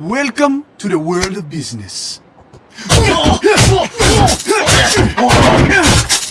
Welcome to the world of business.